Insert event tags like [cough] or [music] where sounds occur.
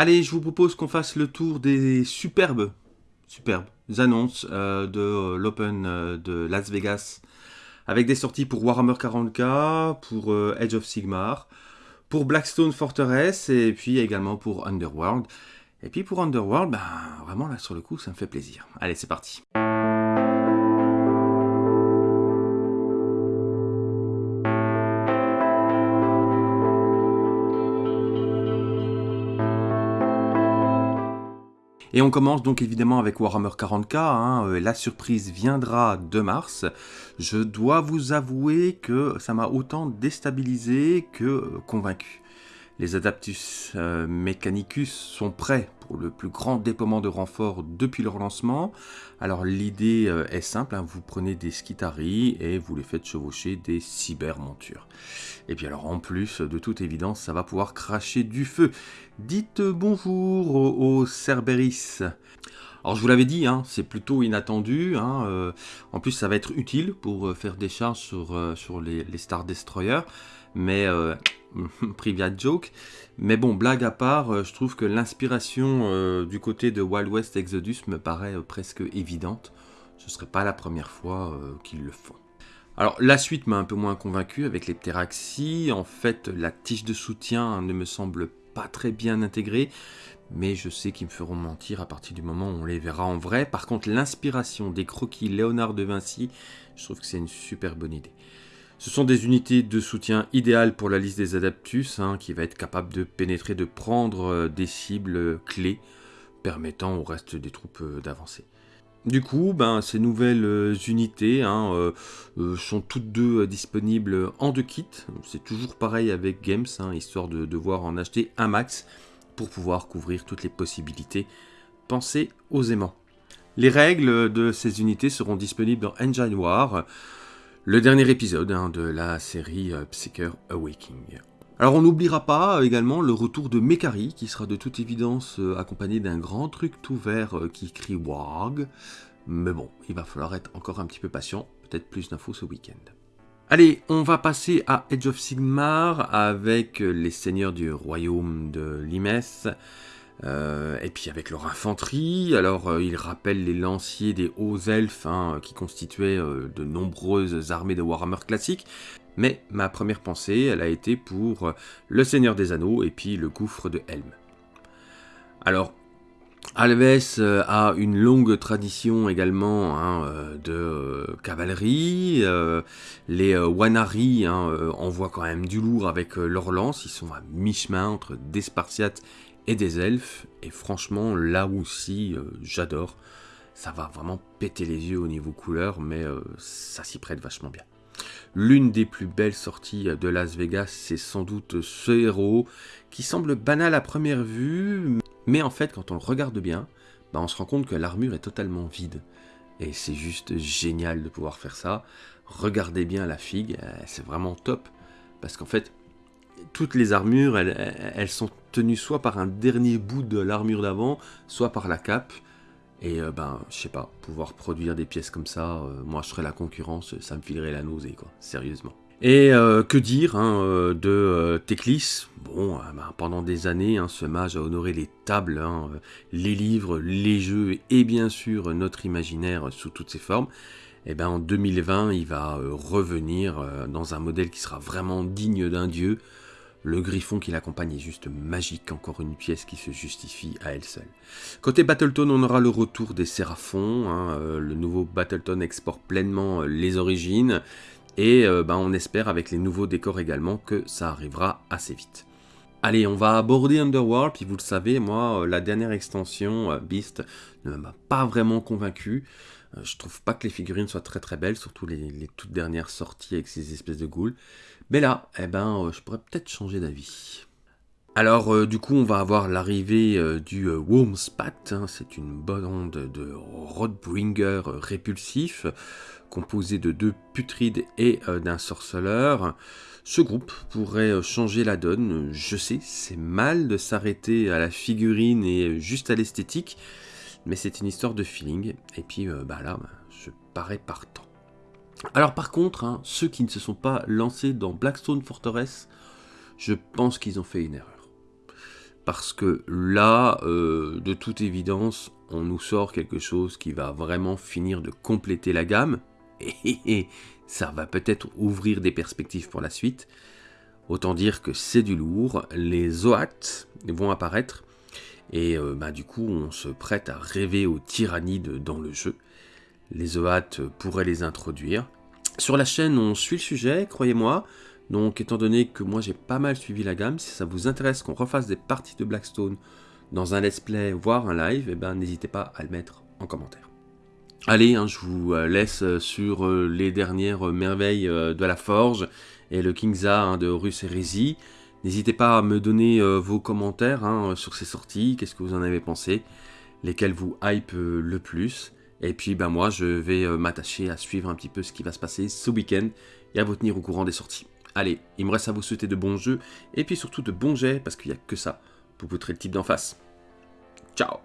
Allez, je vous propose qu'on fasse le tour des superbes, superbes annonces euh, de euh, l'Open euh, de Las Vegas, avec des sorties pour Warhammer 40k, pour Edge of Sigmar, pour Blackstone Fortress, et puis également pour Underworld. Et puis pour Underworld, ben, vraiment là sur le coup, ça me fait plaisir. Allez, c'est parti. Et on commence donc évidemment avec Warhammer 40k, hein, euh, la surprise viendra de mars. Je dois vous avouer que ça m'a autant déstabilisé que convaincu. Les Adaptus euh, Mechanicus sont prêts pour le plus grand déploiement de renforts depuis leur lancement. Alors l'idée euh, est simple, hein, vous prenez des Skitari et vous les faites chevaucher des cybermontures. Et puis alors en plus, de toute évidence, ça va pouvoir cracher du feu. Dites bonjour aux, Cerberus. Alors je vous l'avais dit, hein, c'est plutôt inattendu. Hein, euh, en plus, ça va être utile pour faire des charges sur, sur les, les Star Destroyers. Mais [laughs] private joke. Mais bon, blague à part, euh, je trouve que l'inspiration euh, du côté de Wild West Exodus me paraît euh, presque évidente. Ce ne serait pas la première fois qu'ils le font. Alors la suite m'a un peu moins convaincu avec les Pteraxi. En fait, la tige de soutien ne me semble pas très bien intégrée. Mais je sais qu'ils me feront mentir à partir du moment où on les verra en vrai. Par contre, l'inspiration des croquis Léonard de Vinci, je trouve que c'est une super bonne idée. Ce sont des unités de soutien idéales pour la liste des Adaptus, hein, qui va être capable de pénétrer, de prendre euh, des cibles clés, permettant au reste des troupes euh, d'avancer. Du coup, ben, ces nouvelles euh, unités hein, sont toutes deux disponibles en deux kits. C'est toujours pareil avec Games, hein, histoire de devoir en acheter un max pour pouvoir couvrir toutes les possibilités. Pensez aux aimants. Les règles de ces unités seront disponibles dans Engine War, le dernier épisode hein, de la série euh, Psyker Awakening. Alors on n'oubliera pas euh, également le retour de Mekari, qui sera de toute évidence euh, accompagné d'un grand truc tout vert qui crie WAG. Mais bon, il va falloir être encore un petit peu patient, peut-être plus d'infos ce week-end. Allez, on va passer à Edge of Sigmar avec les seigneurs du royaume de Limes, euh, et puis avec leur infanterie, alors euh, ils rappellent les lanciers des hauts elfes hein, qui constituaient euh, de nombreuses armées de Warhammer classiques. Mais ma première pensée, elle a été pour le Seigneur des Anneaux et puis le gouffre de Helm. Alors, Alves a une longue tradition également hein, de cavalerie. les Wanari hein, envoient quand même du lourd avec leurs lances. Ils sont à mi-chemin entre des Spartiates et des elfes. Et franchement, là aussi, euh, j'adore. Ça va vraiment péter les yeux au niveau couleur, mais euh, ça s'y prête vachement bien. L'une des plus belles sorties de Las Vegas, c'est sans doute ce héros, qui semble banal à première vue, mais en fait, quand on le regarde bien, bah, on se rend compte que l'armure est totalement vide. Et c'est juste génial de pouvoir faire ça. Regardez bien la figue, euh, c'est vraiment top. Parce qu'en fait, toutes les armures, elles, sont tenues soit par un dernier bout de l'armure d'avant, soit par la cape. Et euh, ben, je sais pas, pouvoir produire des pièces comme ça, euh, moi je serais la concurrence, ça me filerait la nausée, quoi, sérieusement. Et euh, que dire hein, de Teclis? Bon, ben, pendant des années, hein, ce mage a honoré les tables, hein, les livres, les jeux et bien sûr notre imaginaire sous toutes ses formes. Et ben en 2020, il va revenir dans un modèle qui sera vraiment digne d'un dieu, le griffon qui l'accompagne est juste magique, encore une pièce qui se justifie à elle seule. Côté Battleton, on aura le retour des Séraphons, hein, euh, le nouveau Battleton exporte pleinement euh, les origines, et euh, ben, on espère avec les nouveaux décors également que ça arrivera assez vite. Allez, on va aborder Underworld, puis vous le savez, moi, la dernière extension, Beast, ne m'a pas vraiment convaincu. je trouve pas que les figurines soient très très belles, surtout les, toutes dernières sorties avec ces espèces de ghouls. Mais là, eh ben, euh, je pourrais peut-être changer d'avis. Alors, euh, du coup, on va avoir l'arrivée euh, du Wormspat. Hein. c'est une bande de Roadbringer répulsif, composé de deux putrides et d'un sorceleur. Ce groupe pourrait changer la donne. Je sais, c'est mal de s'arrêter à la figurine et juste à l'esthétique, mais c'est une histoire de feeling. Et puis, bah là, bah, je parais partant. Alors par contre, hein, ceux qui ne se sont pas lancés dans Blackstone Fortress, je pense qu'ils ont fait une erreur. Parce que là, euh, de toute évidence, on nous sort quelque chose qui va vraiment finir de compléter la gamme, [laughs] et ça va peut-être ouvrir des perspectives pour la suite. Autant dire que c'est du lourd, les OAT vont apparaître, et euh, bah, du coup on se prête à rêver aux tyrannides dans le jeu. Les OAT pourraient les introduire. Sur la chaîne on suit le sujet, croyez-moi, donc étant donné que moi j'ai pas mal suivi la gamme, si ça vous intéresse qu'on refasse des parties de Blackstone dans un let's play, voire un live, eh ben, n'hésitez pas à le mettre en commentaire. Allez, hein, je vous euh, laisse euh, sur euh, les dernières merveilles de la Forge et le Kingza hein, de Horus Heresy. N'hésitez pas à me donner vos commentaires hein, sur ces sorties, qu'est-ce que vous en avez pensé, lesquels vous hype le plus. Et puis ben moi je vais m'attacher à suivre un petit peu ce qui va se passer ce week-end et à vous tenir au courant des sorties. Allez, il me reste à vous souhaiter de bons jeux, et puis surtout de bons jets, parce qu'il n'y a que ça pour poutrer le type d'en face. Ciao